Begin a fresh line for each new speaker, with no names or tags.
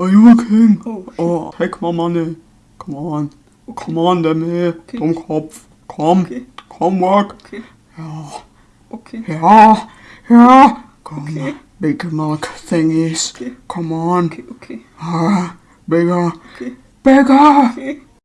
Are you a king?
Oh, shit.
Oh, take my money. Come on. Okay. Come on, Demi.
Okay.
Dummkopf. Komm.
Okay.
Komm, work.
Okay.
Ja.
Okay.
Ja. Ja. Come
Okay.
Big milk thingies.
Okay.
Come on.
Okay. Okay.
Ah, bigger.
Okay.
Bigger.
Okay.